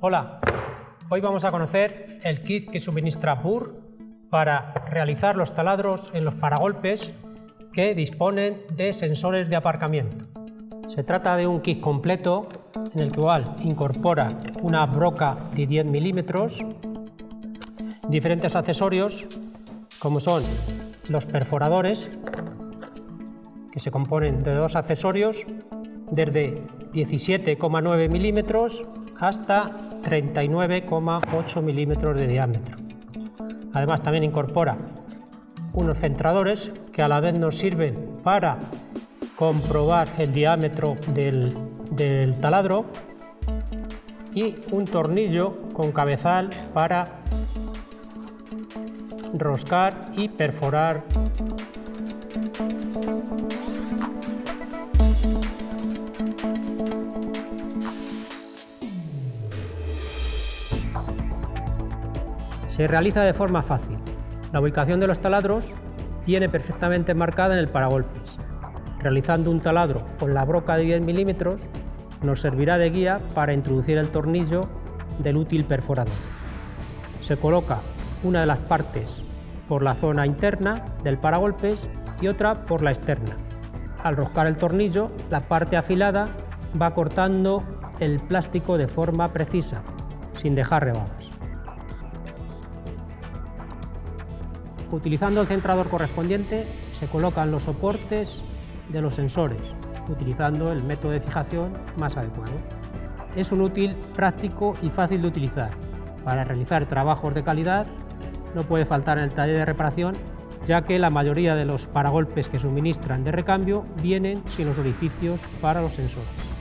Hola, hoy vamos a conocer el kit que suministra Burr para realizar los taladros en los paragolpes que disponen de sensores de aparcamiento. Se trata de un kit completo en el cual incorpora una broca de 10 milímetros, diferentes accesorios como son los perforadores que se componen de dos accesorios desde 17,9 milímetros hasta 39,8 milímetros de diámetro. Además también incorpora unos centradores que a la vez nos sirven para comprobar el diámetro del, del taladro y un tornillo con cabezal para roscar y perforar Se realiza de forma fácil. La ubicación de los taladros viene perfectamente marcada en el paragolpes. Realizando un taladro con la broca de 10 milímetros nos servirá de guía para introducir el tornillo del útil perforador. Se coloca una de las partes por la zona interna del paragolpes y otra por la externa. Al roscar el tornillo, la parte afilada va cortando el plástico de forma precisa, sin dejar rebadas. Utilizando el centrador correspondiente se colocan los soportes de los sensores, utilizando el método de fijación más adecuado. Es un útil práctico y fácil de utilizar. Para realizar trabajos de calidad no puede faltar en el taller de reparación, ya que la mayoría de los paragolpes que suministran de recambio vienen sin los orificios para los sensores.